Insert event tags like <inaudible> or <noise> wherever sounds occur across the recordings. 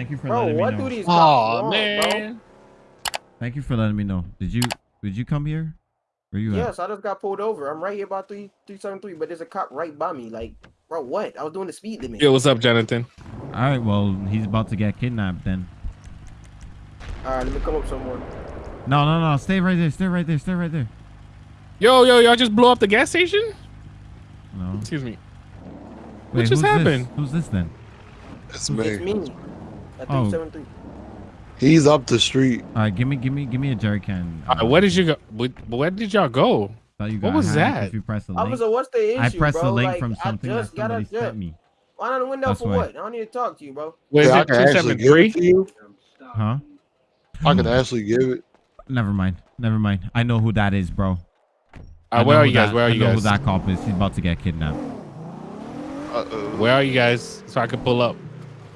Thank you for Bro, letting what me do know. these Oh cops want, man. Thank you for letting me know. Did you did you come here? Where you bro? at? Yes, I just got pulled over. I'm right here about three three seven three, but there's a cop right by me. Like, bro, what? I was doing the speed limit. Yo, what's up, Jonathan? All right, well, he's about to get kidnapped then. All right, let me come up somewhere. No, no, no. Stay right there. Stay right there. Stay right there. Yo, yo, y'all just blew up the gas station? No. Excuse me. Wait, just who's happened? This? Who's this then? It's It's me. Me. At Oh. three seven three. He's up the street. All right, give me, give me, give me a jerry can. All right, where did you go? Where, where did y'all go? You what was that? If you press the link. Officer, what's the issue, I pressed bro? the link like, from something I that just got somebody a sent me. Why not the window That's for why. what? I don't need to talk to you, bro. Where's Yeah, I it? can Two actually seven give it three. Huh? I can actually give it. Never mind. Never mind. I know who that is, bro. Uh, where are you guys? that- Where are I you know guys? who that cop is. He's about to get kidnapped. Uh oh. Where are you guys? So I can pull up.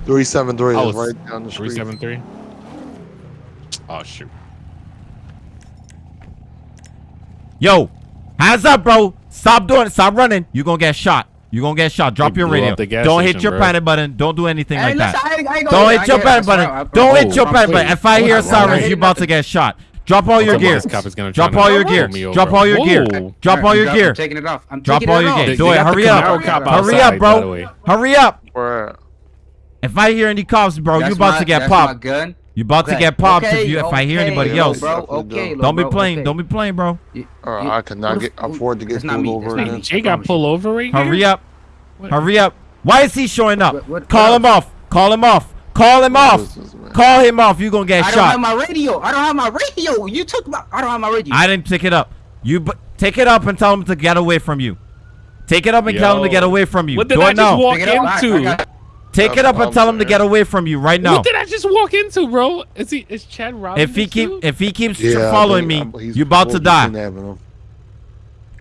Three seven three Oh, is right down the street. seven three. Oh shoot. Yo, hands up, bro. Stop doing it. Stop running. You're going to get shot. You're going to get shot. Drop They your radio. up the gas Don't hit station, your bro. panic button. Don't do anything Hey, like listen, that. I I Don't hit hit your panic button. Don't hit your panic button. If I hear a I'm not siren, hitting you about to get shot. Drop all your Somebody's gear. cop is gonna Drop all your pull gear. Drop all your gear. Whoa. Drop all your I'm gear. taking it off. I'm Drop taking all it your off. gear. They- Do they it. the Hurry up. Hurry up, bro. Hurry up. Where? If I hear any cops, bro, you That's about my- to get popped. gun. You about to get popped okay, if you if I hear anybody little else. Bro, okay, don't. little be playing. okay. Don't be playing, bro. You- Or I cannot get afford to get That's not pulled me, over. that's not Jay got pulled over right here. Hurry up. What? Hurry up. Why is he showing up? What- what- Call what him off. Call him off. Call him What off. this. Call him off. You gonna get I don't have shot. my radio. I don't have my radio. You took my. I don't have my radio. I didn't pick it up. You b- take it up and tell him to get away from you. Take it up and tell him to get away from you. What did Do I it just now. walk Pick. I- I into? Got- Take it up and tell him to get away from you right now. What did I just walk into, bro? Is he? Is Chad robbing If he keep dude? if he keeps Yeah, I following me, he's you about to die. You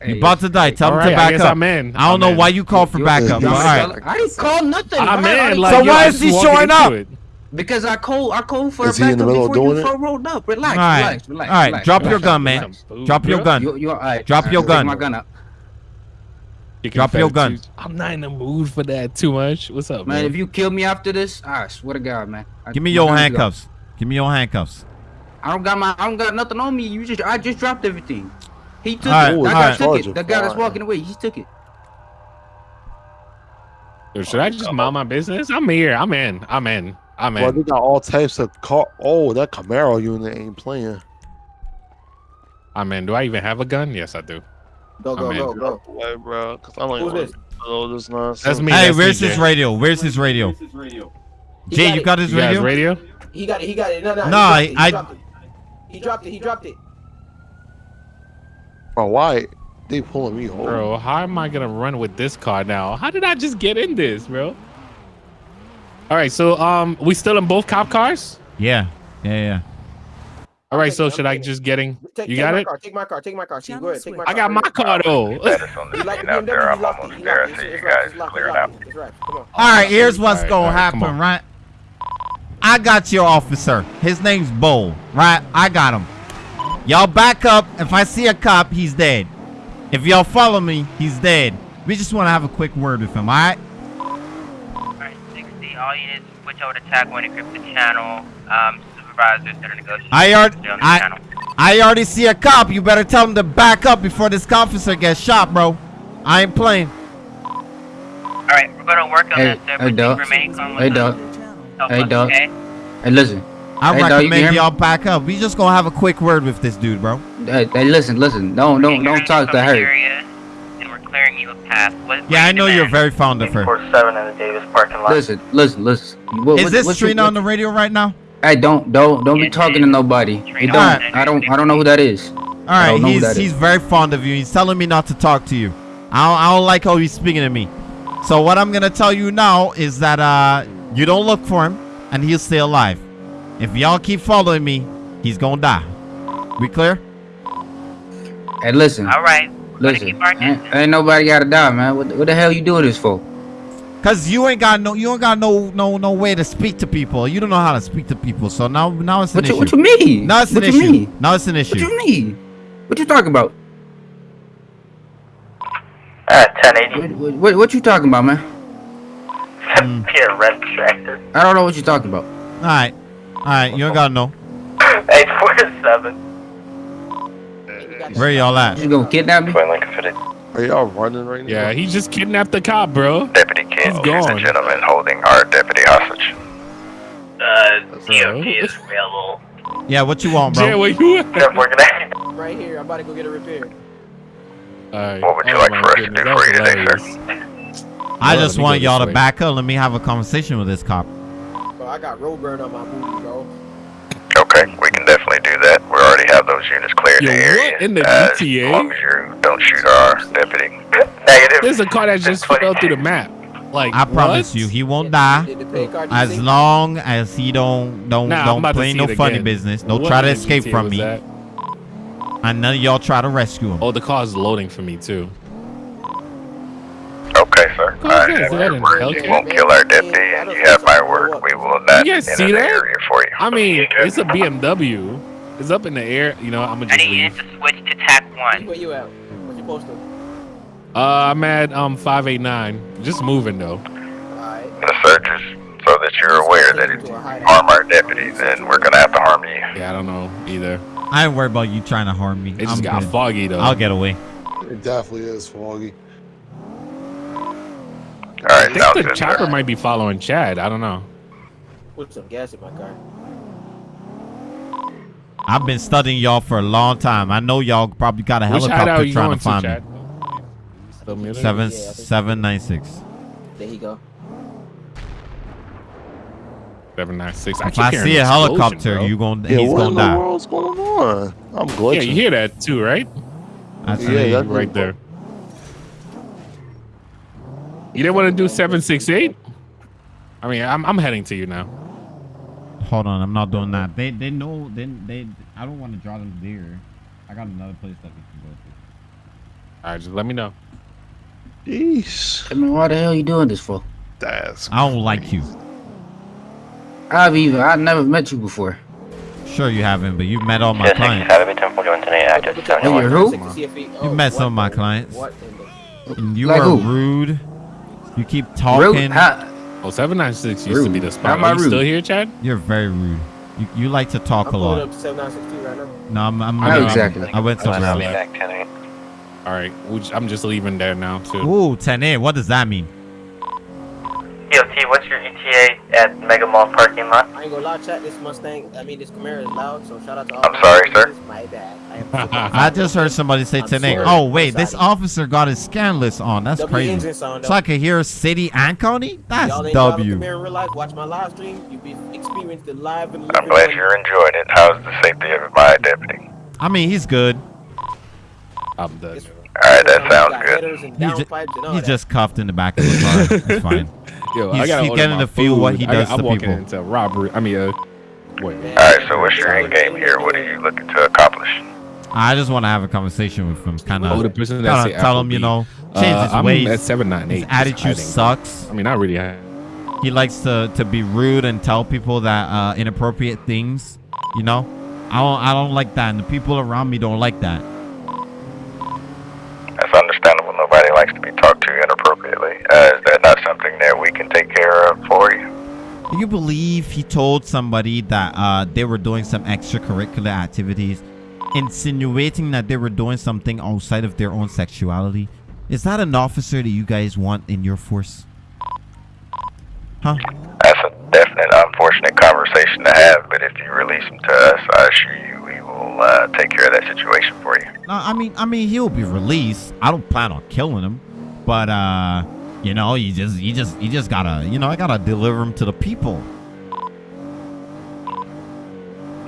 Hey, about to die. Tell him right, to back guess up. I'm in. I don't I'm know in. why you called for You- backup. you- all right. I didn't call nothing. I'm I- I- in. Like, So why is he showing up? Because I called. I called for Is a he in the backup before you doing it? rolled up. Relax. All right. Relax. Relax. All right. relax, Drop your gun, man. Drop your gun. You, you, all right. Drop all your gun. Take my gun up. Chicken Drop your gun. fantasies. I'm not in the mood for that too much. What's up, Man, man? if you kill me after this, I swear to God, man. I- Give me your gun is gone. handcuffs. Give me your handcuffs. I don't got my. I don't got nothing on me. You just. I just dropped everything. He took All right, it. That guy right. took it. it, The guy that's walking away, he took it. Yo, should I just mind my business? I'm here. I'm in. I'm in. I'm in. Well, they got all types of car. Oh, that Camaro unit ain't playing. I'm in. Do I even have a gun? Yes, I do. Go go I'm go go. Wait, bro, because I don't Who's this? to know this nonsense. That's me. Hey, that's where's DJ. his radio? Where's his radio? He Jay, got you got his You guys radio? radio? He got it. He got it. No no. Nah, he dropped I- He dropped it. He dropped it. He dropped it. Bro, why they pulling me over? Bro, how am I gonna run with this car now? How did I just get in this, bro? All right, so um, we still in both cop cars. Yeah. Yeah, yeah. All right, so should I just getting? Take, You take got it. Car. Take my car. Take my car. See, go ahead. Take my car. I got my car though. You like the BMW? He locked it. He locked it. Right, right. All right, here's what's All right, gonna all right, happen, right? I got your officer. His name's Bull, right? I got him. Y'all back up. If I see a cop, he's dead. If y'all follow me, he's dead. We just want to have a quick word with him, all right? Alright, 60, all you need is switch over to tag one, encrypt the channel. Um, supervisors that are negotiating. I already, stay on the I. I already see a cop. You better tell him to back up before this officer gets shot, bro. I ain't playing. Alright, we're gonna work on Hey, that. So hey, everything dog. remain calm Hey, dog. Hey, us, dog. Okay? Hey, listen. I Hey, you can recommend y'all back up. We just gonna have a quick word with this dude, bro. Hey, hey, listen, listen. Don't, don't, don't talk to her. Area, and we're clearing you a path. What, what Yeah, I you know you're very fond of her. seven in the Davis parking lot. Listen, listen, listen. What, Is what- this what you- Trina on the radio right now? Hey, don't, don't, don't be talking to nobody. Trina. don't. Alright. I don't, I don't know who that is. All right, don't know who he's he's is. very fond of you. He's telling me not to talk to you. I don't, I don't like how he's speaking to me. So what I'm gonna tell you now is that uh you don't look for him and he'll stay alive. If y'all keep following me, he's gonna die. We clear? Hey, listen, Alright, listen. Ain't, ain't nobody gotta die, man. What, what the hell you doing this for? Cause you ain't got no you ain't got no no no way to speak to people. You don't know how to speak to people. So now now it's an What you, issue. what you mean? now it's an what issue. you mean? Now it's an issue. What you mean? What you talking about? Uh, 1080. What, what, what you talking about, man? <laughs> Mm. Pierre Red Tractor. I don't know what you're talking about. All right, all right. You don't gotta know. <laughs> 847. Where y'all at? You gonna kidnap me? Twin Lincoln City. Are y'all running right now? Yeah, he just kidnapped the cop, bro. Deputy Kidd, He's gone. gentleman holding our deputy hostage. Uh, Bro. DOT is available. Yeah. What you want, Jay, bro? where you at? Jeff, we're gonna. Right here. I'm about to go get a repair. Alright. What would you Oh like for us to do for you today, sir? I just want y'all to back up. Let me have a conversation with this cop. Bro, I got road burn on my booty, bro. Okay, we can definitely do that. We already have those units cleared Yo, the what area. in the uh, GTA? As long as you don't shoot our deputy. <laughs> Negative. There's a car that just fell through the map. Like, I promise what? you, he won't die did the pay card as long as he don't don't Nah, don't play no funny again. business. Don't What try to escape GTA from me, that? and none of y'all try to rescue him. Oh, the car's loading for me too. Okay, sir. Go Alright, ahead, if go ahead and we're- help you you. won't kill our deputy, and you have my word. We will not You guys see the that? area for you. I mean, it's a BMW. It's up in the air. You know, I'm gonna I just need you leave. to switch to TAC 1. Where you at? What you posted? Uh, I'm at um 589. Just moving though. Alright. The searches, so that you're aware that if you harm our deputy, then we're gonna have to harm you. Yeah, I don't know either. I ain't worried about you trying to harm me. It just I'm got good. foggy though. I'll get away. It definitely is foggy. I think the good, chopper sir. might be following Chad. I don't know. Put some gas in my car. I've been studying y'all for a long time. I know y'all probably got a Which helicopter trying to find Chad? me. Still? Seven Yeah, seven nine six. There he go. Seven nine six. If I see a helicopter, you gonna Yeah, he's what in gonna the die. world's going on? I'm glitching. Yeah, you hear that too, right? That's Yeah, right there. You didn't want to do seven six eight? I mean, I'm I'm heading to you now. Hold on, I'm not doing that. They they know they they. I don't want to draw them there. I got another place that we can go to. All right, just let me know. Jeez. I mean, why the hell are you doing this for? That's I don't like you. I've even I've never met you before. Sure, you haven't, but you've met all my clients. Academy 1041 today, active Hey, you're who? You met some of my clients. What And you Like are who? rude. You keep Rude? talking. How- Oh, 796 used to be the spot. How am I Are you still here, Chad? You're very rude. You, you like to talk I'm a pulling lot. up 7962 right now. No, I'm. I'm I'm- exactly? I went somewhere else. Left. 10 All right, I'm just leaving there now too. Ooh, 10 8. What does that mean? DOT, what's your ETA at Mega Mall parking lot? I ain't gonna lie, chat. This Mustang, I mean, this Camaro is loud, so shout out to all I'm sorry, sir. My bad. I <laughs> I just heard somebody say I'm 10 8. sorry. Oh, wait. I'm This officer got his scan list on. That's W crazy. sound, So. I could hear city and county? That's Y'all ain't driving W. Camaro in real life. Watch my live stream. You be experience the live and I'm glad you're enjoying it. How's the safety of my deputy? I mean, he's good. I'm done. Alright, that sounds good. headers and He ju- downpipes and all He's just cuffed in the back of the car. It's <laughs> fine. Yo, He's- I gotta he's getting my to feel what he does I'm to walking people. into robbery. I mean, uh, wait. Alright, so what's your end game here? What are you looking to accomplish? I just want to have a conversation with him. Kind of. Oh, the of person that say tell him, you know, change Uh, his I'm ways. at seven nine eight. His attitude sucks. I mean, not really. I- He likes to, to be rude and tell people that uh, inappropriate things. You know, I don't I don't like that, and the people around me don't like that. That's understandable. Nobody likes to be talked to inappropriately. Uh, is that not something that we can take care of for you? Do you believe he told somebody that uh, they were doing some extracurricular activities, insinuating that they were doing something outside of their own sexuality? Is that an officer that you guys want in your force? Huh? That's a definite unfortunate conversation to have, but if you release him to us, I assure you we will uh, take care of that situation for you. No, I mean, I mean, he'll be released. I don't plan on killing him, but uh, you know, you just, you just, you just gotta, you know, I gotta deliver him to the people.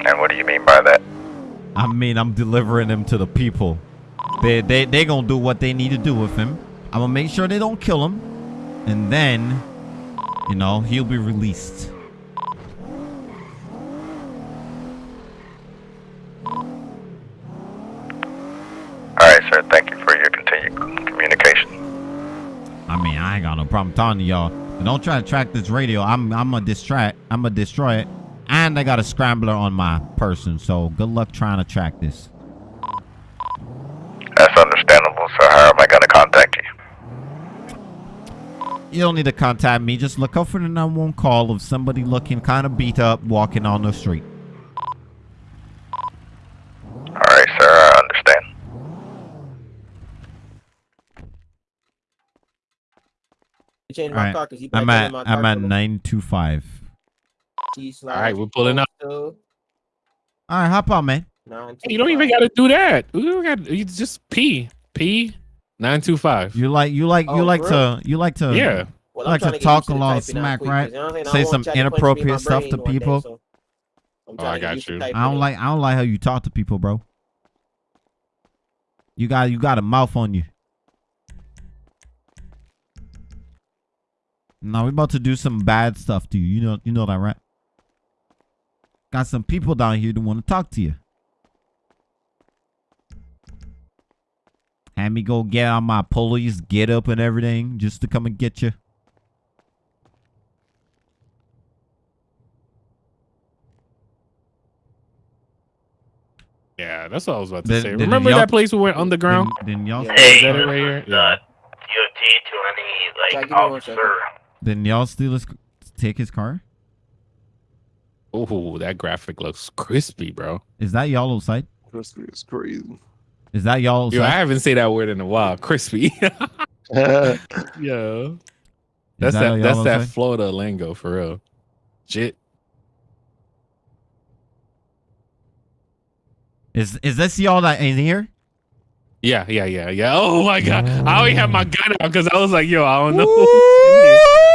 And what do you mean by that? I mean, I'm delivering him to the people. They, they, they gonna do what they need to do with him. I'm gonna make sure they don't kill him, and then, you know, he'll be released. All right, sir. Thank you for your continued communication. I mean, I ain't got no problem talking to y'all. But don't try to track this radio. I'm, I'm gonna distract. I'm gonna destroy it, and I got a scrambler on my person. So good luck trying to track this. That's understandable. So how am I to contact you? You don't need to contact me. Just look out for the 911 call of somebody looking kind of beat up walking on the street. Alright, sir, I understand. He my right. car because he I'm at in my car. I'm at 925. All right, we're pulling up. All right, hop on, man. nine, You don't even got to do that. You don't got. You just P P nine two five. You like you like you Oh, like for to you like to Yeah. Well, I like trying to talk a lot of smack, quick, right? 'cause you know what I'm saying? I Say some ChatGPT to be my inappropriate stuff to one day, people. so I'm Oh, I got used you. I don't like I don't like how you talk to people, bro. You got you got a mouth on you. Now we're about to do some bad stuff to you. You know you know that, right? Got some people down here that want to talk to you. Had me go get on my police get up and everything just to come and get you. Yeah, that's what I was about to Then- say. then Remember y'all- that place we went underground? Then, then y'all Yeah. Hey, that it right here? Uh, yeah. DOT to any like give me officer. Second. then y'all steal his take his car? Oh, that graphic looks crispy, bro. Is that y'all outside? Crispy is crazy. Is that y'all Yo, I haven't said that word in a while. Crispy. <laughs> yeah. yeah. <laughs> That's that that. that's that outside? Florida lingo for real. Jit. Is is this y'all that in here? Yeah, yeah, yeah, yeah. <laughs> Oh my god. I already have my gun out because I was like, yo, I don't know.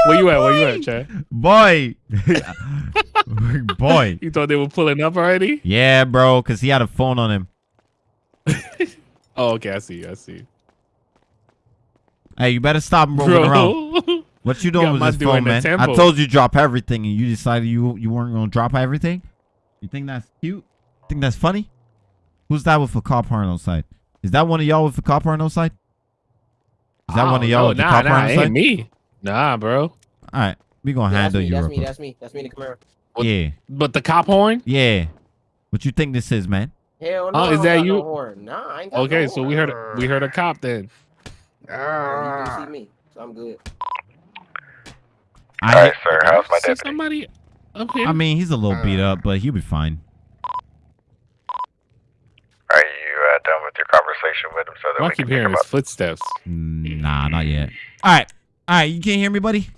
Where you at? Where you at, Chad? Boy. <laughs> Boy. You thought they were pulling up already? Yeah, bro, cuz he had a phone on him. <laughs> Oh, okay. I see. I see. Hey, you better stop rolling around. Bro. What you doing with this phone, man? I told you drop everything and you decided you you weren't going to drop everything? You think that's cute? You think that's funny? Who's that with a cop horn outside? Is that one of y'all with a cop horn outside? Is that I one of y'all know. with the Nah, cop nah, horn ain't outside? me. Nah, bro. All right, we gonna Yeah, handle you That's me. quick. That's me. That's me in the Camaro. What- Yeah, But the cop horn? yeah. What you think this is, man? Hell no. Oh, is that you? No horn. Nah, I ain't got Okay, no so we horn. heard we heard a cop then. Yeah, You see ah. me, so I'm good. I, Alright, sir, how's my See deputy? somebody up here? I mean, he's a little beat uh. up, but he'll be fine. Are you uh, done with your conversation with him so that I we keep can pick hearing him his up? footsteps. Nah, not yet. All right, all right. You can't hear me, buddy?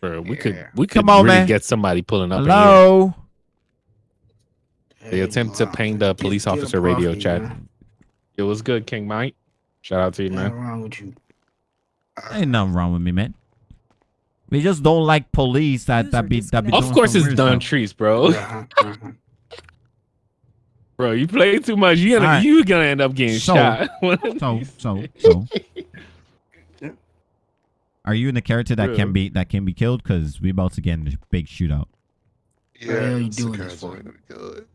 Bro, we could we could Come on, really man. get somebody pulling up. in Hello. here. They attempt to ping the police Get- get officer up radio off me, chat. man. It was good, King Mike. Shout out to you, What's man. wrong with you? Ain't nothing wrong with me, man. We just don't like police that that be that be. Of course, some it's weird Don stuff. Trees, bro. Bro, you play too much. You gonna Alright. you gonna end up getting So- shot. One So so so. Are you <laughs> in the character that Bro. can be that can be killed? Cause we about to get in a big shootout. the hell you it's doing this for? gonna good.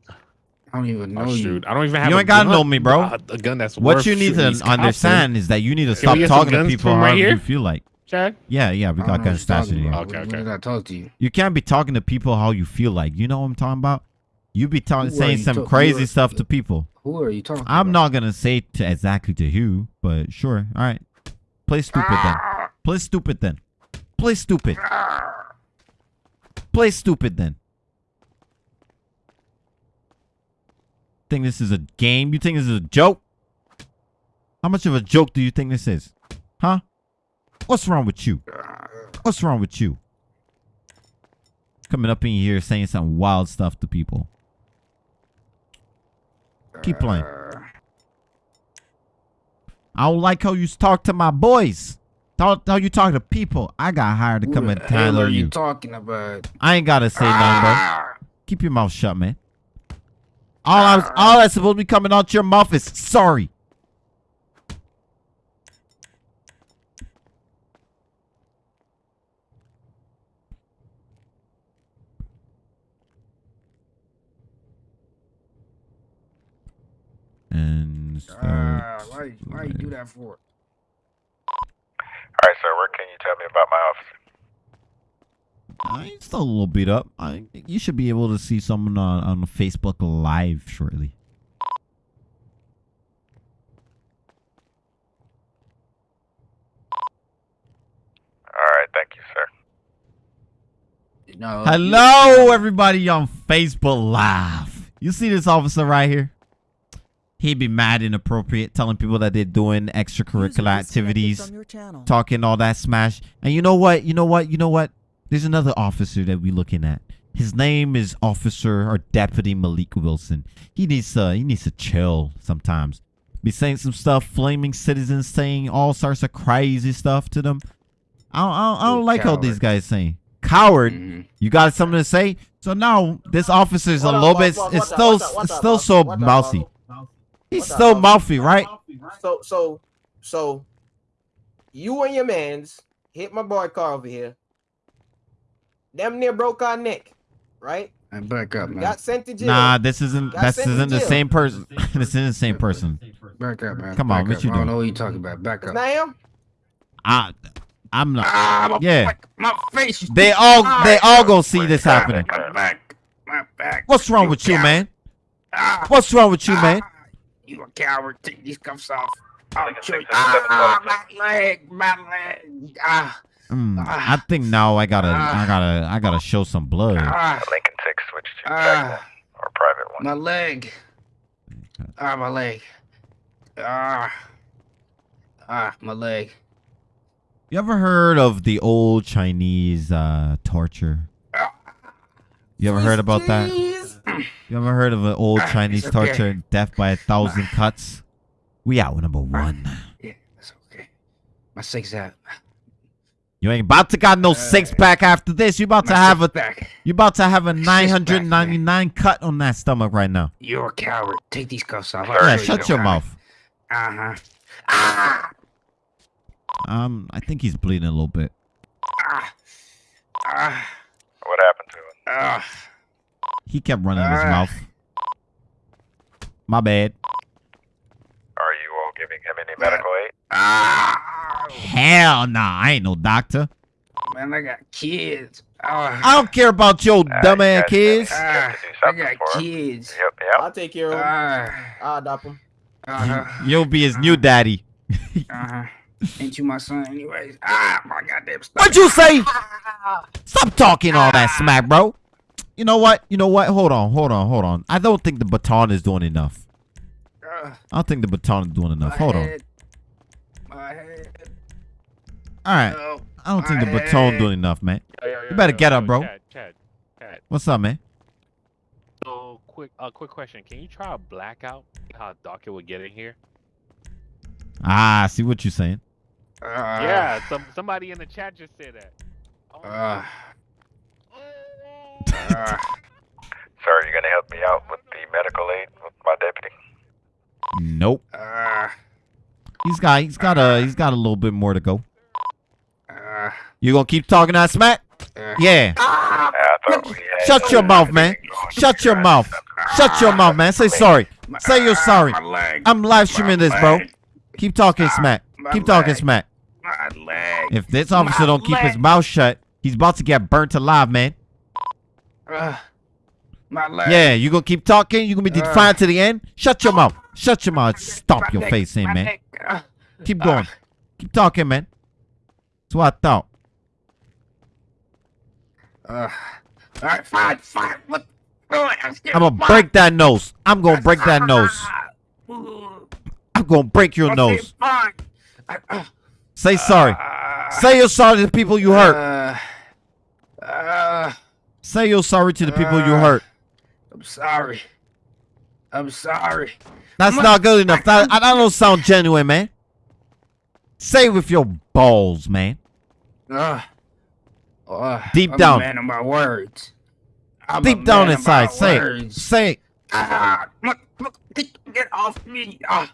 I don't even know Oh, you. shoot. I don't even have. You a ain't gotta know me, bro. uh, A gun that's What you need to these cops with. understand is that you need to we stop talking to guns people from right however you feel like. Chad. Yeah, yeah, we got don't guns what you're stashed in here. Okay, okay. When did I talk to you? You can't be talking to people how you feel like. You know what I'm talking about? You be talking, saying some crazy are- stuff to people. Who are you talking I'm about? not gonna say to exactly to who, but sure. All right, play stupid then. Play stupid then. Play stupid. Play stupid then. Think this is a game? You think this is a joke? How much of a joke do you think this is? Huh? What's wrong with you? What's wrong with you? Coming up in here saying some wild stuff to people. Keep playing. I don't like how you talk to my boys. Talk how you talk to people. I got hired to Who come the and handle are you you. talking about? I ain't gotta say nothing, bro. Ah! Keep your mouth shut, man. All I was, all that's supposed to be coming out your mouth is sorry. and ah, start. Uh, why, why you do that for? All right, sir. Where can you tell me about my office? Uh, he's still a little beat up. I, you should be able to see someone on, on Facebook Live shortly. All right, thank you, sir. No, Hello, everybody on Facebook Live. You see this officer right here? He'd be mad and inappropriate, telling people that they're doing extracurricular activities, talking all that smash. And you know what? You know what? You know what? There's another officer that we're looking at. His name is Officer or Deputy Malik Wilson. He needs to he needs to chill sometimes. Be saying some stuff, flaming citizens, saying all sorts of crazy stuff to them. I don't, I don't, I don't like how coward. these guys saying coward. Mhm. You got something to say? So now this officer is a What up, little bit. It's still, what up, what it's still what so up, what up, mousy. Babu? He's so up, mouthy, right? So so so you and your mans hit my boy car over here. Damn near broke our neck, right? And back up, man. Got sent to jail. Nah, this isn't. Got This isn't the same person. <laughs> this isn't the same person. Back up, man. Come on, Back what up. you I don't know what you talking about. Back up. not him. I, I'm not. Ah, my Yeah. back, my face. They all, they all gonna see this happening. My back. My back. What's wrong with you, man? Ah, What's wrong with you, man? Ah, You a coward. Take these cuffs off. I'll Like a show you. six and seven Ah, my leg. My leg. Ah, Mm, I think now I gotta, I gotta, I gotta show some blood. ah, Lincoln 6 switch to Ah. Or private one. my leg. Ah, my leg. Ah. Ah, my leg. You ever heard of the old Chinese uh, torture? You ever heard about that? <coughs> You ever heard of an old <coughs> Ah, Chinese it's okay. torture, death by a thousand <coughs> cuts? We out with number one. Yeah, that's okay. My six out. You ain't about to got no six pack after this. You about to have a six back. you about to have a Six nine pack, hundred ninety nine cut on that stomach right now. You're a coward. Take these cuffs off. Yeah, shut your mouth. Uh huh. Ah. Um, I think he's bleeding a little bit. Ah. Ah. What happened to him? Ah. He kept running his mouth. My bad. Are you all giving him any medical aid? Ah. Hell nah, I ain't no doctor. Man, I got kids. Ah. I don't care about your Uh, dumb you ass guys kids. have to do I got kids. Yep, yep. I'll take care of them. Ah. I'll adopt them. Uh-huh. You'll be his new daddy. Uh-huh. Ain't you my son anyways? Ah, my goddamn stomach. What'd you say? Stop talking all that smack, bro. You know what? You know what? Hold on, hold on, hold on. I don't think the baton is doing enough. I don't think the baton is doing enough. my Hold on. My head. All right. No. I don't think the my baton doing enough, man. Yo, yo, yo, You better yo, get yo, up, bro. Chad, Chad, Chad. What's up, man? So quick, uh, quick question. Can you try a blackout? How dark it would get in here? Ah, I see what you're saying. Ah. yeah, some somebody in the chat just said that. Oh, Ah. Ah. <laughs> Sir, are you going to help me out with the medical aid with my deputy? Nope. Ah. He's got he's got a he's got a little bit more to go. Ah. You gonna keep talking that smack? Ah. Yeah. Yeah, I thought we had Shut your mouth, man. Shut your mouth. Shut your mouth, man. Say sorry. Say you're ah, sorry. I'm live streaming this, bro. Keep talking smack. Keep talking leg. smack. If this officer don't keep his mouth shut, he's about to get burnt alive, man. Ah. my leg. Yeah, you gonna keep talking? You gonna be Uh. defiant to the end? Shut your mouth. Shut your mouth. Stomp your neck, face in, man. Ah. Keep going. Keep talking, man. That's what I thought. Uh, all right, fine, fine. What? I'm scared. I'm gonna Fine. break that nose. I'm gonna break that nose. I'm gonna break your Okay, nose. Fine. I- uh, Say sorry. ah, Say you're sorry to the people you hurt. Uh, uh, Say you're sorry to the people you uh, hurt. I'm sorry. I'm sorry. That's I'm- not good enough. That, that don't sound genuine, man. Say with your balls, man. Uh, uh, Deep I'm down. A man of my words. I'm Deep down inside, say it. words. Say it. Ah, look, look, get, off me. Ah,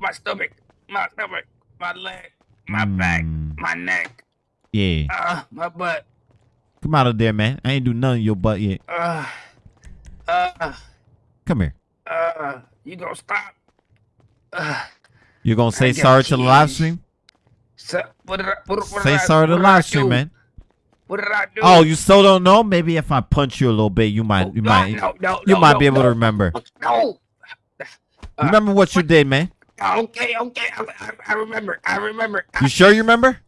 my stomach, my stomach, my leg, my back, Mm. my neck, Yeah. ah, my butt. Come out of there, man. I ain't do nothing to your butt yet. Uh, uh, Come here. uh, you gonna stop? Uh, You gonna say sorry to the live stream? so, what did I, what, what Say did I, sorry to the live stream, man. What did I do? Oh, you still don't know? Maybe if I punch you a little bit, you might, Oh, you no, might, no, no, you might be able to remember. No. Uh, Remember what you did, man. Okay, okay, I, I, I remember. I remember. You sure you remember?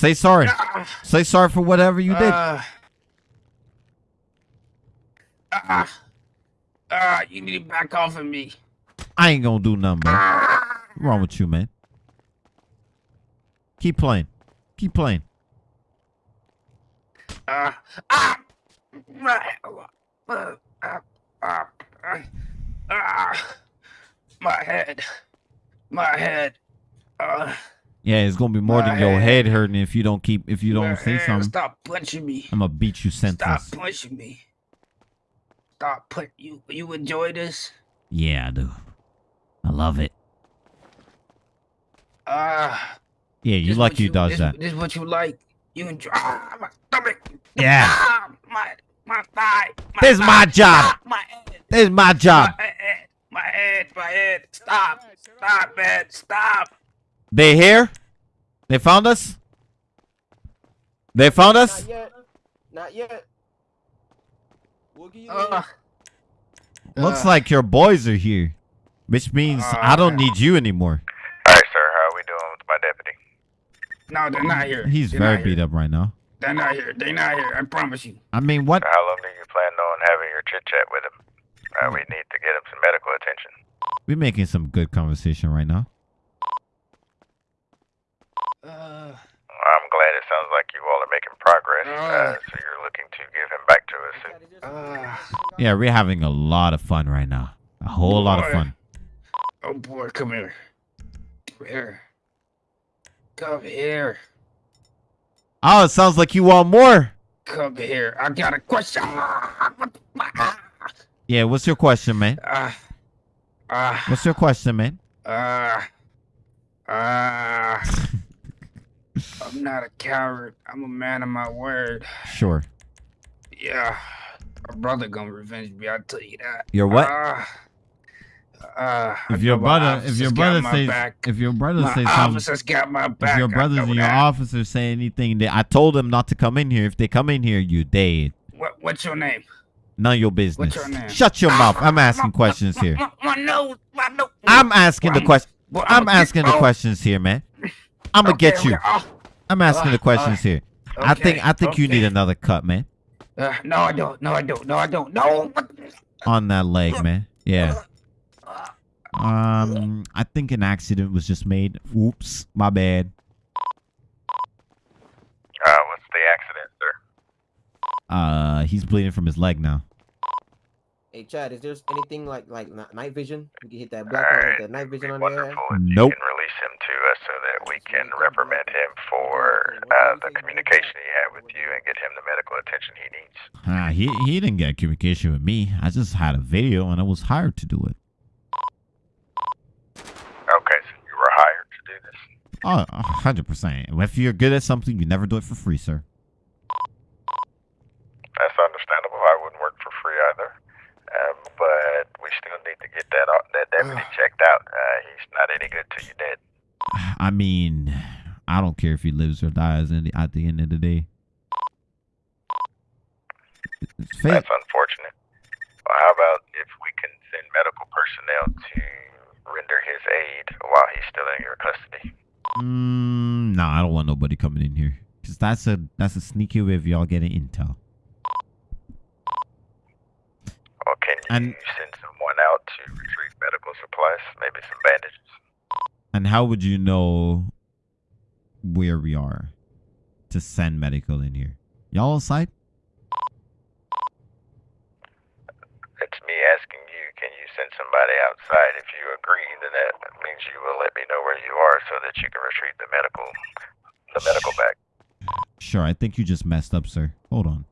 Say sorry. Ah, Say sorry for whatever you did. uh, Ah, ah, you need to back off of me. I ain't gonna do nothing. Ah, What's wrong with you, man? Keep playing. Keep playing. ah, ah, my, ah, ah, my head, my head. Uh, Yeah, it's gonna be more than your My head hurting if you don't keep if you don't say head. something. Stop punching me. I'm gonna beat you senseless. Stop punching me. Stop put you. You enjoy this? Yeah, I do. I love it. Ah. Yeah, you like you does this, that. This is what you like. You enjoy. Ah, my stomach. Yeah. Ah, my my thigh. My This is my job. Ah, my head. This is my job. My head. My head. My head. Stop. Stop, man. Stop. They here? They found us? They found us? Not yet. Not yet. We'll give you Uh, Looks uh, like your boys are here. Which means I don't Uh. need you anymore. All right, sir. How are we doing with my deputy? no, they're not here. He's They're very beat here. up right now. They're not here. They're not here. I promise you. I mean, what? How long do you plan on having your chit chat with him? Uh, we need to get him some medical attention. We're making some good conversation right now. Uh, I'm glad it sounds like you all are making progress. Uh, Uh. so you're looking to give him back to us. uh, Yeah, we're having a lot of fun right now. A whole lot of fun. oh boy, come here. Come here. Come here. Oh, it sounds like you want more. Come here. I got a question. Ah, what the- ah, Yeah, what's your question, man? Ah. Ah. What's your question, man? Ah. Ah. <laughs> I'm not a coward. I'm a man of my word. Sure. Yeah. My brother gonna revenge me, I'll tell you that. Your what? Ah, I If your brother, if your brother says, if your brother my says officers got my back. if your brothers and your that. officers say anything, that I told them not to come in here. If they come in here, you dead. What, what's your name? None of your business. your name? Shut your mouth. I'm <laughs> asking questions here. My, my nose, my nose. I'm asking the question. I'm asking the questions here, man. I'm gonna okay, get you. okay, oh, I'm asking the Uh, questions here. I think I think you need another cut, man, Uh, no, I don't. No, I don't. No, I don't. No. on that leg, man. Yeah. Uh, Um, I think an accident was just made. Oops, my bad. Uh, what's the accident, sir? Uh, he's bleeding from his leg now. Hey, Chad, is there anything like like night vision? We can hit that black with Alright, that night vision on Wonderful. there. If Nope. You can release him to us so that we can reprimand him for uh, the communication he had with you and get him the medical attention he needs. Ah, he he didn't get communication with me. I just had a video and I was hired to do it. Okay, so you were hired to do this. Oh, hundred percent. If you're good at something, you never do it for free, sir. That's understandable. I wouldn't work for free either. Um, but we still need to get that that deputy checked out. Uh, he's not any good till you're dead. I mean, I don't care if he lives or dies in the, at the end of the day. It's fate. That's unfortunate. Well, how about if we can send medical personnel to render his aid while he's still in your custody? Mm, no, I don't want nobody coming in here because that's a that's a sneaky way of y'all getting intel. Or can you And- send someone out to retrieve medical supplies, maybe some bandages? And how would you know where we are to send medical in here? Y'all outside? It's me asking you, can you send somebody outside? If you agree, then that means you will let me know where you are so that you can retrieve the medical the medical bag. Sure. I think you just messed up, sir. Hold on.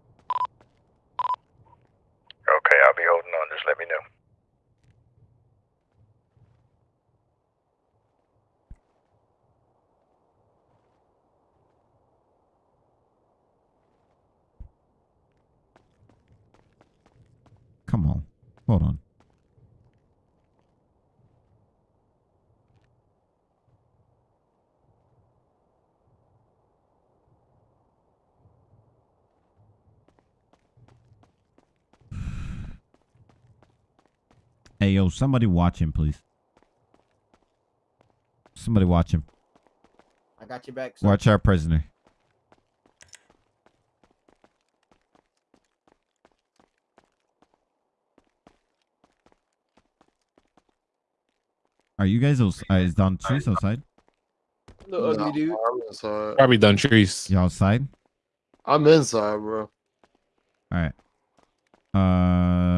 Somebody watch him, please. Somebody watch him. I got your back. Sir. Watch our prisoner. Are you guys outside? Uh, is Don Trees outside? No, dude. I'm inside. Probably Don Trees. You outside? I'm inside, bro. All right. Uh.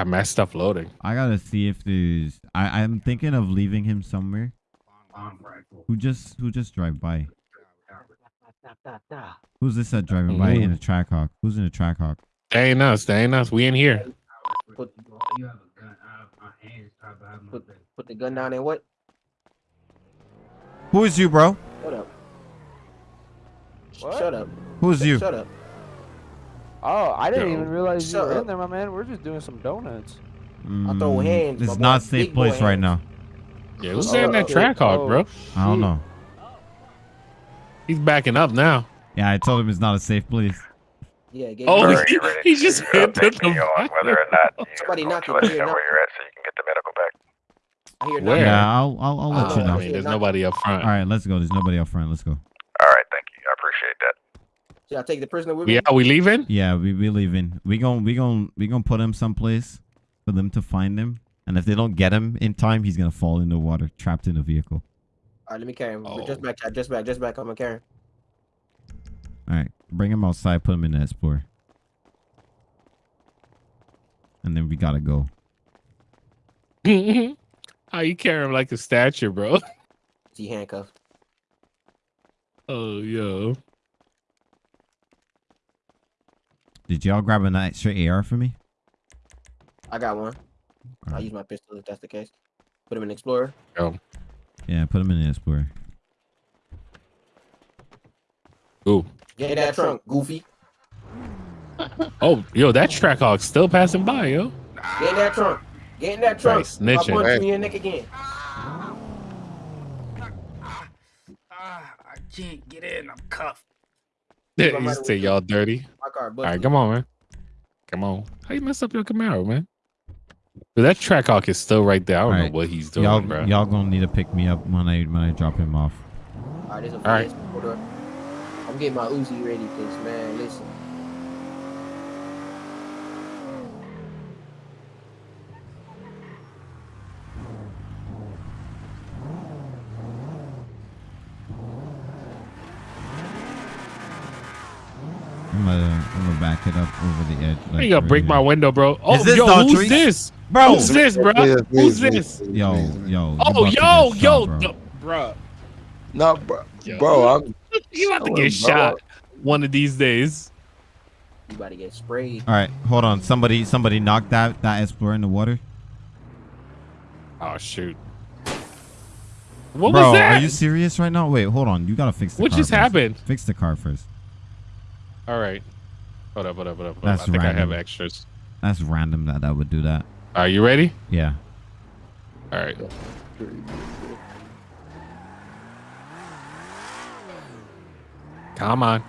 Got mad stuff loading. I gotta see if there's. I I'm thinking of leaving him somewhere. Who just who just drive by? Who's this that driving by in a mm-hmm. Trackhawk? Who's in a Trackhawk? That ain't us. That ain't us. We in here. Put, put, put the gun down and what? Who is you, bro? Shut up. What? Shut up. Who is you? Shut up. Oh, I didn't Yo. even realize you were up. in there, my man. We're just doing some donuts. I throw Mm, hands, It's not boy. safe Big boy place right now. Yeah, who's Oh, in that okay. track hawk, bro? I don't know. He's backing up now. Yeah, I told him it's not a safe place. Yeah, gave Oh, he, <laughs> he just uh, hit the update on <laughs> whether or not you Somebody want knock to let us know where you're at so you can get the medical back? Where? Yeah, I'll I'll, I'll let Oh, you I know. mean, there's nobody up front. All right, let's go. There's nobody up front. Let's go. All right, thank you. I appreciate that. Should I take the prisoner with me? Yeah, we leaving? Yeah, we we leaving. We gon' we gon' we gonna put him someplace for them to find him. And if they don't get him in time, he's gonna fall in the water, trapped in the vehicle. All right, let me carry him. Oh. Just back, just back, just back. I'm gonna carry him. All right, bring him outside, put him in the Explorer, and then we gotta go. <laughs> How you carry him like a statue, bro? Is he handcuffed? Oh, yo. Did y'all grab an extra AR for me? I got one. I'll use my pistol if that's the case. Put him in Explorer. Yeah, put him in the Explorer. Ooh. Get in that trunk, goofy. <laughs> Oh, yo, that track hawk still passing by, yo. Get in that trunk. Get in that trunk. Right, snitching. I'll punch you Hey. in your neck again. Ah, I can't get in. I'm cuffed. Yeah, I'm you say y'all dirty. My car, All right, come on, man. Come on. How you mess up your Camaro, man? But that track hawk is still right there. I don't Alright. know what he's doing, Y'all bro. y'all gonna need to pick me up when I when I drop him off. All right, this is All right. I'm getting my Uzi ready, cause man, listen. I'm gonna I'm gonna back it up over the edge. How like you gonna break my window, bro? Oh, this yo, who's this? bro? Who's this, bro? Please, Who's please, this? please, Yo, please, please. yo. Oh, about yo, get yo, shot, bro. no, bro. No, bro. Yo. Bro, I'm <laughs> You about to chilling, get bro. shot one of these days. You about to get sprayed. All right, hold on. Somebody somebody knocked that that Explorer in the water. Oh shoot. What bro, was that? are you serious right now? Wait, hold on. You gotta fix the What car just first. happened? Fix the car first. All right. Hold up, hold up, hold up. Hold. That's I think I have extras. That's random that that would do that. Are you ready? Yeah. All right. Come on.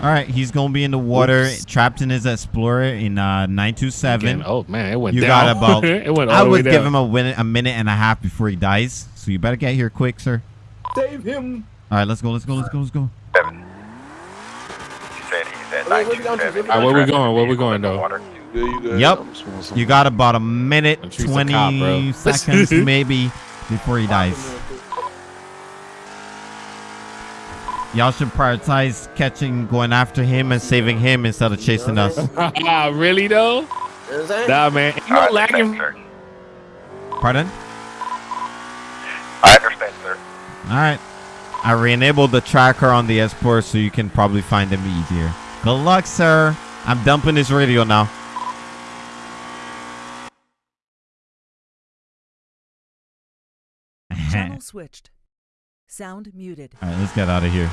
All right, he's gonna be in the water, Oops. trapped in his Explorer in uh nine two seven. Again. Oh man, it went You down. got about- <laughs> it went all I the way would give down. him a, win- a minute and a half before he dies. So you better get here quick, sir. Save him. All right, let's go. Let's go. Let's go. Let's go. He said he's at Wait, where's he going to? 927. All right, where we going? Where we going, though? Water. You? Yep. I'm smoking some- You got about a minute Don't treat the twenty cop, <laughs> seconds maybe before he dies. Y'all should prioritize catching, going after him, and saving him instead of chasing us. <laughs> Ah, really though? You know what I'm saying? Nah, man. You I know, understand, lagging. Pardon? I understand, sir. All right. I re-enabled the tracker on the S-Port so you can probably find him easier. Good luck, sir. I'm dumping his radio now. <laughs> Channel switched. Sound muted. All right, let's get out of here.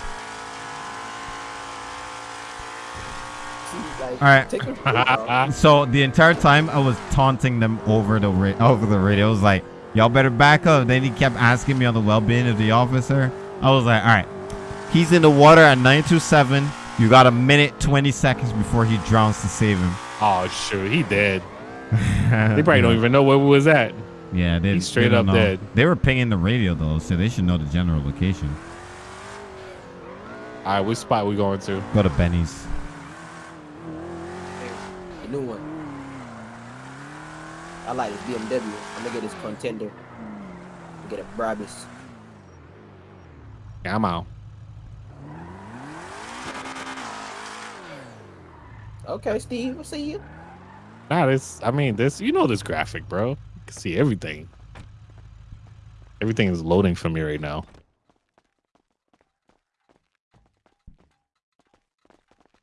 All right. Take a <laughs> bro. So the entire time I was taunting them over the ra- over the radio. I was like, "Y'all better back up." Then he kept asking me on the well-being of the officer. I was like, "All right, he's in the water at 927. You got a minute 20 seconds before he drowns to save him." Oh shoot, he dead. <laughs> They probably don't even know where we was at. Yeah, they, He's straight they up know. dead. They were pinging the radio though, so they should know the general location. All right, which spot we going to? Go to Benny's. A new one. I like this BMW. I'm gonna get this contender. Get a Brabus. Yeah, I'm out. Okay, Steve, we'll see you. Nah, this. I mean, this. You know this graphic, bro. You can see everything. Everything is loading for me right now.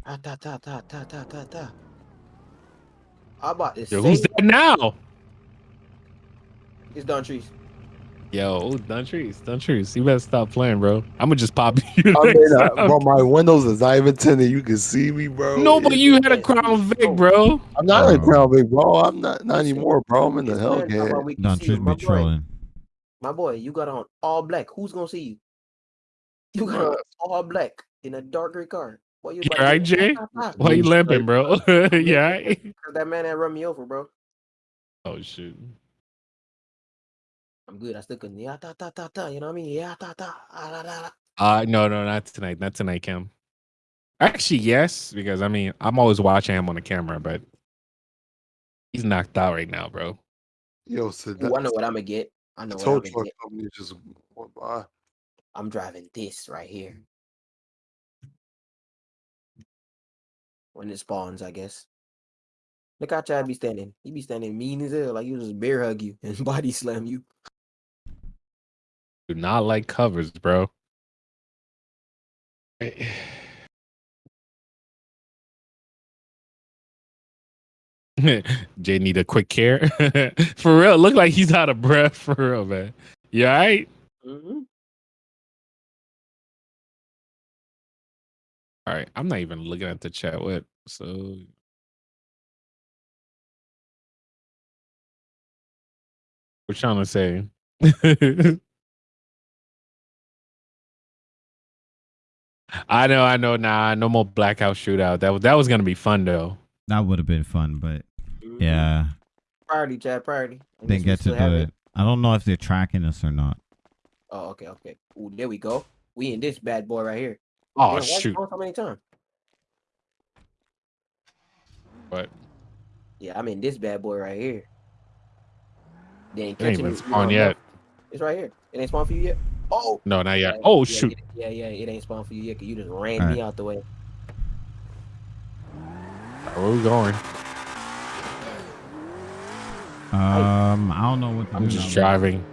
Ah, ta ta ta ta ta ta ta. How about this? Yo, who's that now? It's Don Trees. Yo, Duntrice, Duntrice, you better stop playing, bro. I'm gonna just pop <laughs> you. I mean, uh, bro, my windows is not even tinted. You can see me, bro. no, but you had a Crown Vic, bro. I'm not in Bro. Crown Vic, bro. I'm not not anymore, bro. I'm in the This man talking Hellcat. about we Don't treat. My me boy, trolling. my boy, you got on all black. Who's gonna see you? You got on all black in a dark gray car. What you You about alright, Jay? Why you limping, bro? <laughs> yeah. <laughs> Cause that man that run me over, bro. Oh shoot. I'm good. I still couldn't. Yeah, ta ta ta ta. You know what I mean? Yeah, ta ta. Ah, la, la, la. Uh no, no, not tonight. Not tonight, Kim. Actually, yes, because I mean I'm always watching him on the camera, but he's knocked out right now, bro. Yo, so Ooh, I know what I'm gonna get. I know what I'm tow gonna truck get. company just went by. I'm driving this right here. When it spawns, I guess. Look how Chad be standing. He be standing mean as hell, like you just bear hug you <laughs> and body slam you. Do not like covers, bro. <sighs> Jay need a quick care. <laughs> for real, look like he's out of breath. <laughs> For real, man. You all right? Mm-hmm. All right. I'm not even looking at the chat. What? So. What trying to say? <laughs> I know, I know. Nah, no more blackout shootout. That was that was gonna be fun though. That would have been fun, but Mm-hmm. yeah, Priority, Chad, priority. I guess get to do it. I don't know if they're tracking us or not. Oh, okay, okay. Ooh, there we go. We in this bad boy right here. Oh Damn, shoot! going so many times? But Yeah, I'm in this bad boy right here. They ain't it catching even me. spawned You yet. It's right here. It ain't spawned for you yet. Oh, No, not yet. yeah, Oh yeah, shoot! Yeah, yeah, it ain't spawned for you yet. Cause you just ran Alright. me out the way. Where we going? Um, I don't know what to I'm just now. driving.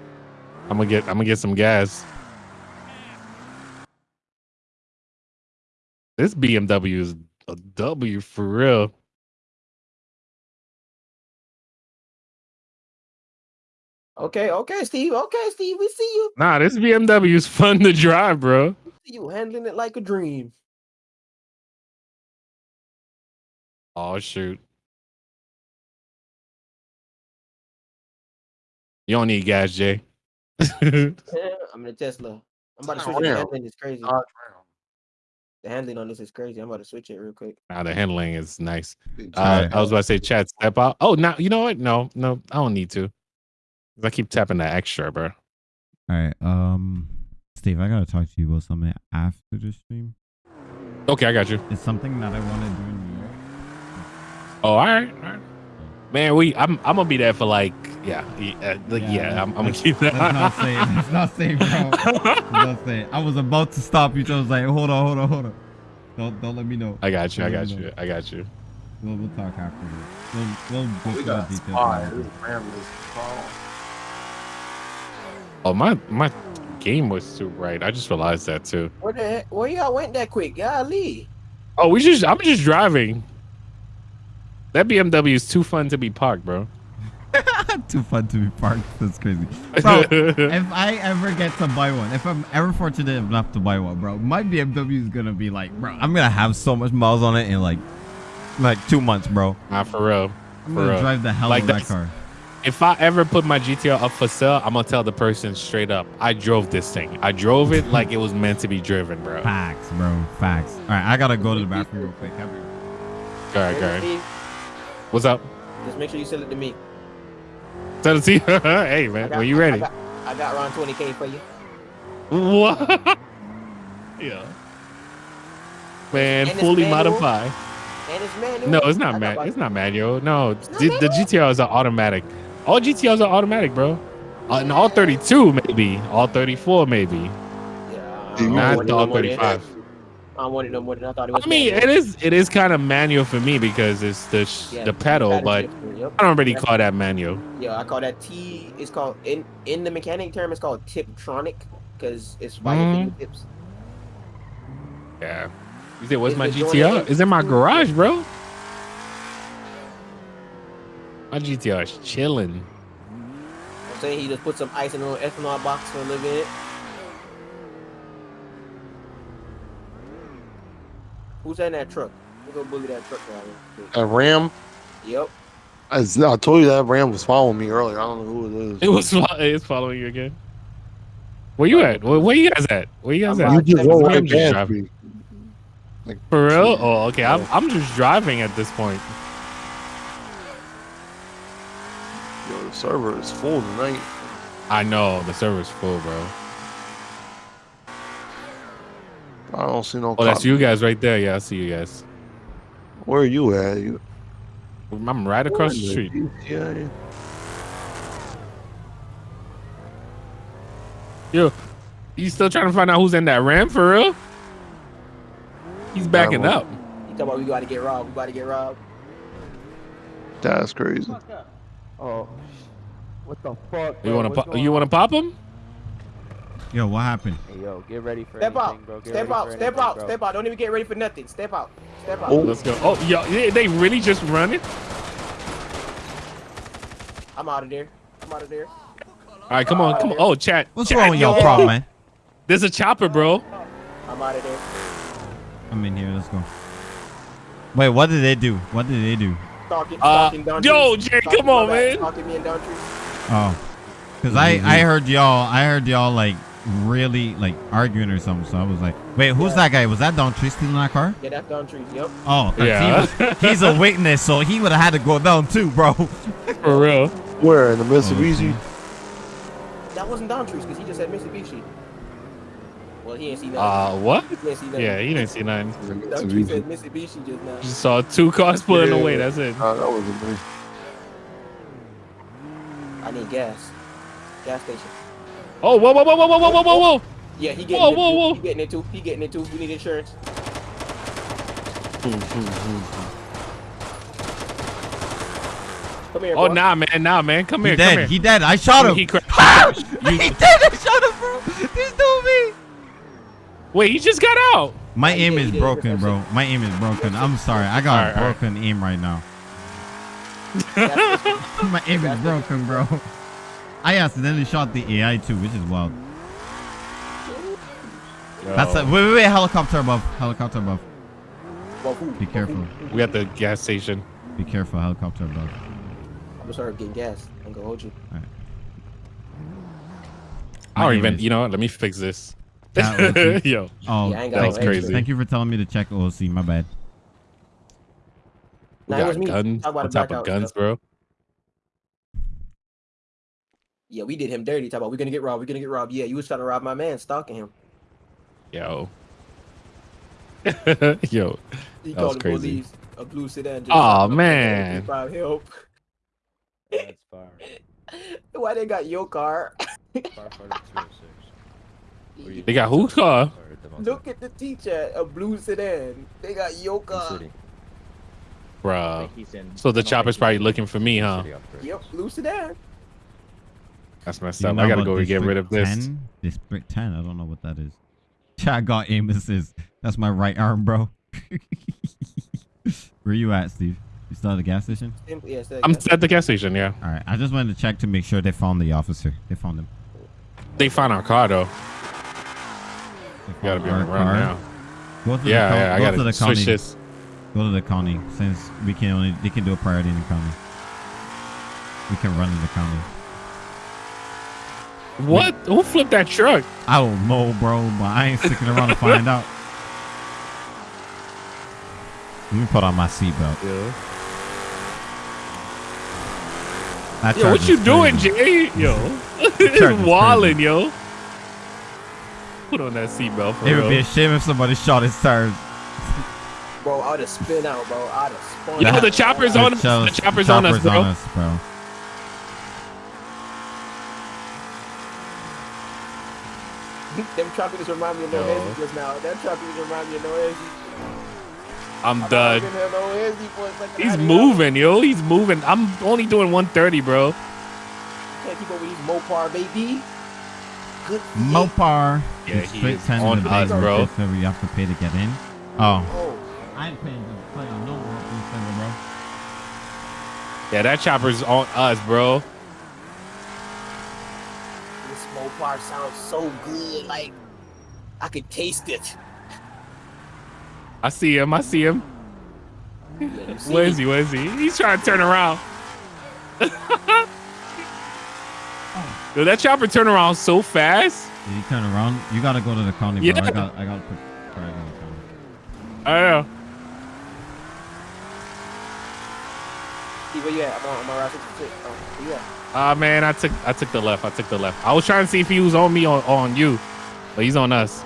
I'm gonna get. I'm gonna get some gas. This BMW is a W for real. Okay, okay, Steve. Okay, Steve. We see you. Nah, this BMW is fun to drive, bro. You handling it like a dream. Oh shoot! You don't need gas, Jay. <laughs> <laughs> I'm in a Tesla. I'm about to switch it. The Damn. handling is crazy. Dodge The handling on this is crazy. I'm about to switch it real quick. Now the handling is nice. Uh, I was about to say, chat, step out. Oh, now you know what? No, no, I don't need to. 'Cause I keep tapping that extra, bro. All right. Um, Steve, I gotta talk to you about something after the stream. Okay, I got you. It's something that I want to do in New York. Oh, all right, all right. Man, we I'm I'm gonna be there for like yeah yeah, uh, like, Yeah, yeah, I'm, I'm gonna keep that. Let's not safe. <laughs> Let's not say, bro. <laughs> Not say. I was about to stop you. So I was like, hold on, hold on, hold on. Don't don't let me know. I got you. I got you. no. I got you. We'll, we'll talk afterwards. We'll we'll go We through got the details. spy. later. This Ram is phone. Oh my my game was too bright. I just realized that too. Where the heck? Where y'all went that quick? Golly. Oh, we just I'm just driving. That BMW is too fun to be parked, bro. <laughs> Too fun to be parked. That's crazy. <laughs> Bro, if I ever get to buy one, if I'm ever fortunate enough to buy one, bro, my BMW is gonna be like, bro, I'm gonna have so much miles on it in like, like two months, bro. Nah, for real. I'm For gonna real. drive the hell Like out of that car. If I ever put my GTR up for sale, I'm gonna tell the person straight up. I drove this thing. I drove it like it was meant to be driven, bro. Facts, bro. Facts. All right, I gotta go to the bathroom real quick. Have All right, all right. Steve, What's up? Just make sure you sell it to me. Tell it to you. <laughs> hey man, got- when you ready? I got, I got around 20k for you. What? <laughs> yeah. Man, And fully manual? modified. And it's manual. No, it's not got man. It's not manual. No, not the, the? GTR is an automatic. All GTRs are automatic, bro. Uh, and all 32 maybe, all 34 maybe. Yeah, I Not all no more than- 35. I don't want it no more than I thought it was. I mean, manual. it is it is kind of manual for me because it's the sh- Yeah, the pedal, but yep. I don't really call that manual. Yeah, I call that T. It's called in in the mechanic term. It's called Tiptronic because it's fire Mhm. tips. Yeah. You said, what's Is my GTR? it? In my garage, bro. My GTR is chilling. I'm saying he just put some ice in a little ethanol box for a little bit. Who's in that truck? We'll go bully that truck driver. A Ram. Yep. I told you that Ram was following me earlier. I don't know who it is. It was it's following you again. Where you at? Where, where you guys at? Where you guys I'm at? You just roll I'm right just past driving. me. For real? Oh, okay. I'm I'm just driving at this point. Yo, the server is full tonight. I know the server is full, bro. I don't see no. Oh, that's you guys right there. Yeah, I see you guys. Where are you at? You I'm right across the street. Yeah. Yo, you still trying to find out who's in that ram for real? He's backing up. You talking about we gotta get robbed? We gotta get robbed? That's crazy. Oh, what the fuck? You want to pop? You want to pop him? Yo, what happened? Hey, yo, get ready for Step anything, out. bro. Get Step ready out. for Step anything, out. bro. Step out. Don't even get ready for nothing. Step out. Step out. Oh. Let's go. Oh, yo, they, they really just running? I'm out of there. I'm out of there. All right, come on, come on. Oh, chat. What's chat, wrong with yo, your problem, man? There's a chopper, bro. I'm out of there. I'm in here. Let's go. Wait, what did they do? What did they do? Stalking, Uh, stalking Don yo, Trees. Jay, Stalking come on, man. Stalking me and Don Trees. Oh, because I I heard y'all I heard y'all like really like arguing or something. So I was like, wait, who's Yeah. that guy? Was that Don Tree stealing that car? Yeah, that's Don Trees. Yep. Oh, Yeah. he was, he's a witness, so he would have had to go down too, bro. <laughs> For real. Where in the Mitsubishi? That wasn't Don Trees because he just said Mitsubishi. Well, he ain't see nothing. Uh, what? he ain't see nothing. Yeah, he didn't see nothing. The Don Trees said Mitsubishi. Mitsubishi just now. Just saw two cars pulling Yeah. away. That's it. Nah, that wasn't me. I need gas. Gas station. Oh, whoa, whoa, whoa, whoa, whoa, whoa, whoa, whoa, whoa. Yeah, he getting Whoa, it whoa, too. whoa. He getting it too. He getting it too. We need insurance. Come here, Oh, boy. nah, man, nah, man. Come He here, come here. He dead. I shot him. He cra- <laughs> he dead. I shot him, bro. He's doing me. Wait, he just got out. My aim is broken, bro. My aim is broken. I'm sorry. I got Alright, alright. broken aim right now. <laughs> My aim is broken, bro. I accidentally shot the AI too, which is wild. That's a Yo, wait, wait, wait. Helicopter above. Helicopter above. Be careful. we at the gas station. Be careful. Helicopter above. I'm gonna start getting gas. I'm gonna hold you. I My don't even, you know what? Let me fix this. That was- <laughs> Yo, Oh, Yeah, that was crazy. thank you for telling me to check OC. My bad. we Nah, it was got me. guns. On top of guns, bro. Yeah, we did him dirty. Talk about we're gonna get robbed. We're gonna get robbed. Yeah, you was trying to rob my man, stalking him. Yo. <laughs> Yo. He That was crazy. police a blue sedan. just Aw, shot him. man. Five help. That's fire. <laughs> Why they got your car? Firefighter 206. They got whose car? Look at the teacher, a blue sedan. They got your car. Bruh. So the chopper's probably looking for me, huh? Yep, blue sedan. That's messed Do you up. know I gotta go and get rid of District this. 10? District 10. I don't know what that is. <laughs> I got aim assist. That's my right arm, bro. <laughs> Where you at, Steve? You still at the gas station? Simply, yeah, I'm at the gas station, yeah. All right. I just wanted to check to make sure they found the officer. They found him. They found our car though. They Gotta be on the run now. Go to the Yeah, co- yeah, I go gotta to the switch county. this. Go to the county since we can only they can do a priority in the county. We can run in the county. What? Who flipped that truck? I don't know, bro, but I ain't sticking around to <laughs> find out. Let me put on my seatbelt. Yeah. That Yo, what you doing. Jay? Yo. charge is <laughs> it's yo. Put on that seatbelt for It would be a shame if somebody shot his tires. Bro, I'd have spin out, bro. I'd have spun Yo, out. the chopper's on us. The chopper's, on us, bro. On us, bro. <laughs> Them choppers remind me of no Ezzy just now. That choppers remind me of no Ezzy. I'm, done. He's moving, yo. He's moving. I'm only doing 130, bro. Can't keep up with these Mopar, baby. Good. Mopar. Yeah, It's he straight is 10 on the us, base bro. server you have to pay to get in. Oh. Oh, I ain't paying to play on no Roleplay server, bro. Yeah, that chopper's on us, bro. this Mopar sounds so good. Like I could taste it. I see him. I see him. Yeah, you see Where he? Where is he? He's trying to turn around. <laughs> Dude, that chopper turn around so fast. Did he turn around? You gotta go to the county, bro. Yeah. I got, I gotta put. Try to go to the county. I know. See where you at? I'm on, I'm on Route 66. Oh, where you at? Ah man, I took I took the left. I took the left. I was trying to see if he was on me or on you, but he's on us.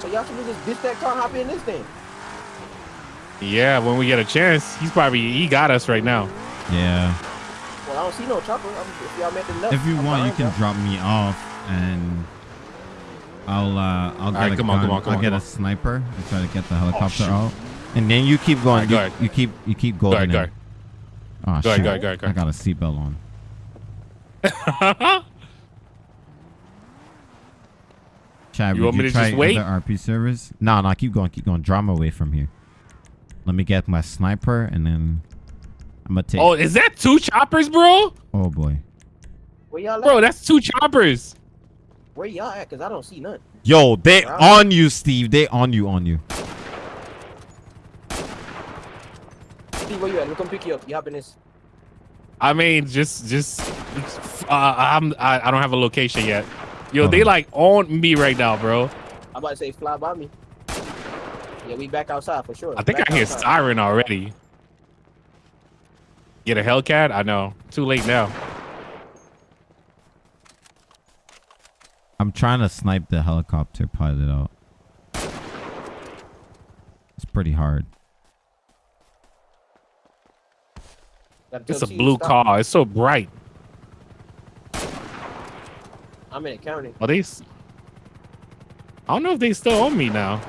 So y'all should just ditch that car, hop in this thing. Yeah, when we get a chance, he's probably he got us right now. Yeah. Well, I don't see no chopper. I'm, if y'all make the If you I'm want, you can y'all. drop me off, and I'll, uh, I'll get right, a come on, gun. come on, come I'll on, get a sniper and try to get the helicopter shoot. out, and then you keep going. Alright, go you, you keep, you keep Go going. ahead, go ahead. Oh Go shit! ahead, go ahead, go ahead, go I got a seatbelt on. <laughs> Chad, You would want me to try just wait? other RP servers? No, no, keep going, keep going. Draw me away from here. Let me get my sniper, and then I'm gonna take. Oh, is that two choppers, bro? oh boy. Where y'all at? Bro, that's two choppers. Where y'all at? Cause I don't see none. Yo, they Bro. on you, Steve. They on you, on you. Steve, where you at? Let me come pick you up. You hop in this. I mean, just just uh, I'm I, I don't have a location yet. Yo, they Oh. like on me right now, bro. I'm about to say fly by me. Yeah, we back outside for sure. I think Back I hear outside. siren already. Get a Hellcat? I know. Too late now. I'm trying to snipe the helicopter pilot out. It's pretty hard. It's a blue car. It's so bright. I'm in the county. Are they? I don't know if they still on me now.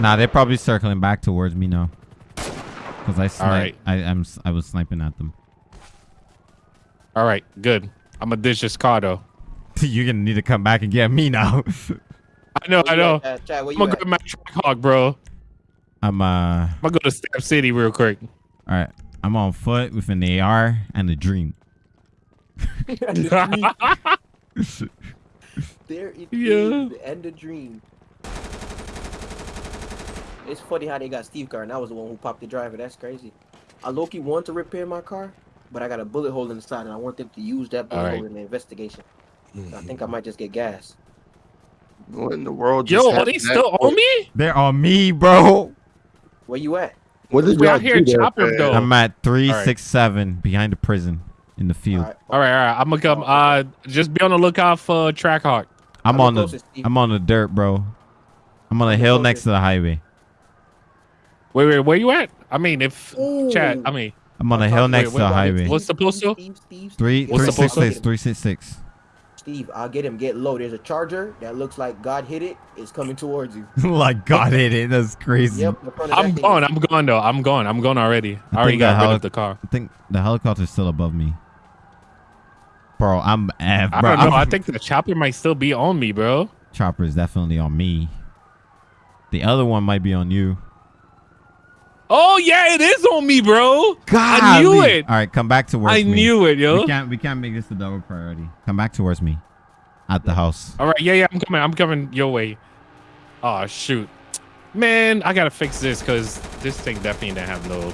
Nah, they're probably circling back towards me now. Cause I sniped. right. I I'm s- I was sniping at them. All right, good. I'm gonna ditch this car though. You're gonna need to come back and get me now. <laughs> I know, I know. at, uh, Chad, I'm gonna at? grab my Trackhawk, bro. I'm uh. I'm gonna go to Stamp City real quick. All right. I'm on foot with an AR and a dream. There it is, Yeah. the end of dream. It's funny how they got Steve car, and I was the one who popped the driver. That's crazy. I Loki want to repair my car, but I got a bullet hole in the side, and I want them to use that bullet Alright. hole in the investigation. So I think I might just get gas. What in the world? Yo, just are they that still on me? They're on me, bro. Where you at? What did We out here do there, chopper, though. I'm at three Alright. six seven behind the prison in the field. Alright. All right, all right. I'm gonna come. Uh, just be on the lookout for Trackhawk. I'm I'm on the the closest, I'm on the dirt, bro. I'm on a I'm the hill closest. next to the highway. Wait, wait, where you at? I mean, if Ooh. chat. I mean, I'm on a I'm hill next wait, to the highway. what's the postal? Steve, Steve, Steve, Three get three What's low. the six postal? six three six six. Steve, I'll get him. Get low. There's a charger that looks like God hit it. It's coming towards you. <laughs> like God hit it. That's crazy. Yep. in I'm that thing. going. I'm going though. I'm going. I'm going already. I already got the rid of the car. I think the helicopter's still above me. Bro, I'm F, I bro. don't know. I I'm- think the chopper might still be on me, bro. chopper is definitely on me. The other one might be on you. Oh yeah, it is on me, bro. God, I knew it. All right, come back towards I me. I knew it, yo. We can't we can't make this a double priority. Come back towards me. At the house. All right, yeah, yeah. I'm coming. I'm coming your way. Oh shoot, man, I gotta fix this because this thing definitely didn't have no.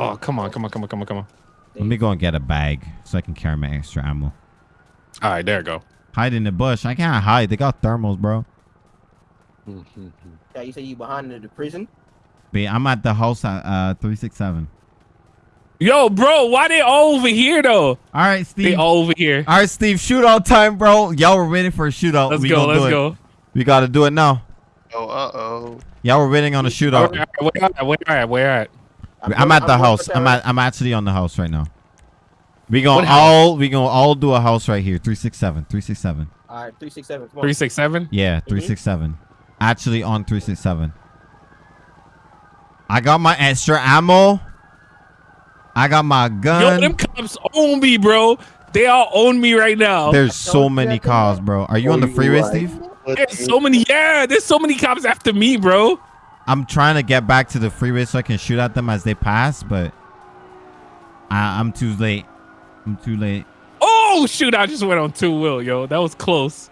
Oh come on, come on, come on, come on, come on. Let me go and get a bag so I can carry my extra ammo. All right, there you go. Hide in the bush. I can't hide. They got thermals, bro. <laughs> Yeah, you say you behind the, the prison? But yeah, I'm at the house at uh 367. Yo, bro, why they all over here though? All right, They Steve. all over here. All right, Steve. Shootout time, bro. Y'all were waiting for a shootout. Let's we go. Let's do it. go. We gotta do it now. Oh, uh oh. Y'all were waiting on a shootout. right, where at? Where at? Where at? I'm, at the house. I'm at. I'm actually on the house right now. We gonna What house? all we gonna all do a house right here. Three six seven. Three six seven. All right, three six seven. Come on. Three six seven. Yeah, three six seven. Actually on three six seven. I got my extra ammo. I got my gun. Yo, gun. them cops own me, bro. They all own me right now. There's so many cars, bro. Are you on the freeway, Steve? There's so many. Yeah, there's so many cops after me, bro. I'm trying to get back to the freeway so I can shoot at them as they pass, but I, I'm too late. I'm too late. Oh shoot! I just went on two wheel, yo. That was close.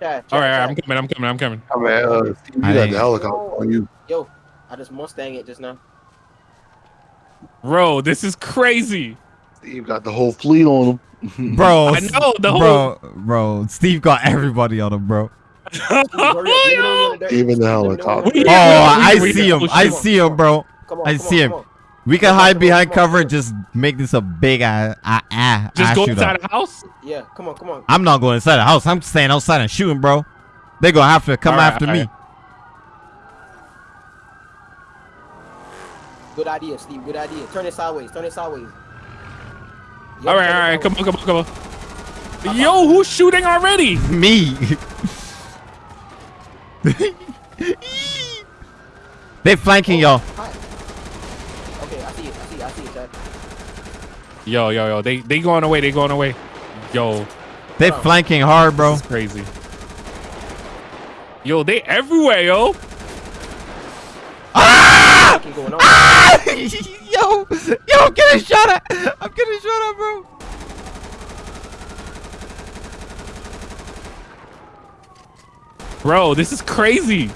Chat, chat, All right, all right, I'm coming. I'm coming. I'm coming. I mean, uh, Steve, you I got ain't- the helicopter on you. Yo, I just Mustang it just now. Bro, this is crazy. Steve got the whole fleet on him. <laughs> Bro, I know the whole. bro, bro. Steve got everybody on him, bro. Hurry up, let me know when you're in the dirt. Even the Let me know when helicopter. you're in the Oh, Yeah, I we- we- see him. we- I on, see him, bro. Come on, I see on, him. on. We can Come hide on, behind on. cover and just make this a big ah ah ah. Just go inside the house. Yeah, come on, come on. I'm not going inside the house. I'm staying outside and shooting, bro. They gonna have to come All right, after all me. Good idea, Steve. Good idea. Turn it sideways. Turn it sideways. Yep, All right, turn all it right. Come on, come on, come on. Uh-huh. Yo, who's shooting already? Me. <laughs> they flanking oh, y'all. Okay, I see it. I see it. I see it, Chad. Yo, yo, yo. They they going away. They going away. Yo, They flanking hard, bro. this is crazy. Yo, they everywhere, yo. Keep going on. Ah! <laughs> yo, yo, I'm getting shot at. I'm getting shot at, bro. Bro, this is crazy.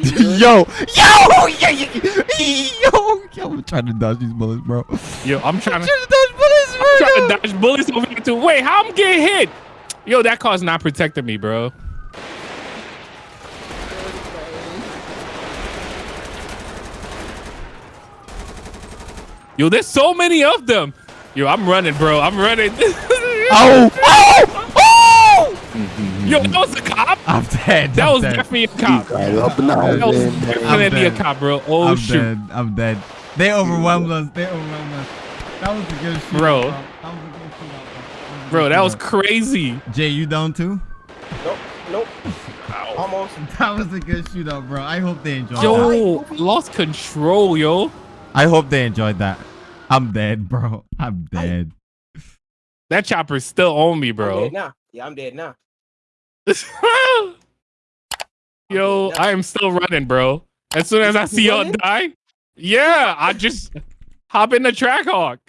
Steve, you <laughs> yo, yo, yeah, yeah, yo, yo, I'm trying to dodge these bullets, bro. I'm Yo, I'm trying to trying to dodge bullets, bro. I'm trying to dodge bullets over here too. Wait, how I'm getting hit? Yo, that car's not protecting me, bro. Yo, there's so many of them. Yo, I'm running, bro. I'm running. Oh, <laughs> oh, oh! Yo, that was a cop. I'm dead. That I'm was dead. definitely a cop. Up and out. That was definitely a cop, bro. Oh I'm shoot, dead. I'm dead. They overwhelmed us. They overwhelmed us. That was a good shootout, Bro. That was a good shootout, bro. That was crazy. Jay, you down too? Nope. Nope. Almost. <laughs> That was a good shootout, bro. I hope they enjoyed that. Yo, lost control, yo. I hope they enjoyed that. I'm dead, bro. I'm dead. That chopper's still on me, I'm bro. dead now. Yeah, I'm dead now. <laughs> Yo, I am still running, bro. As soon as I see y'all die, yeah, I just hop in the track hawk.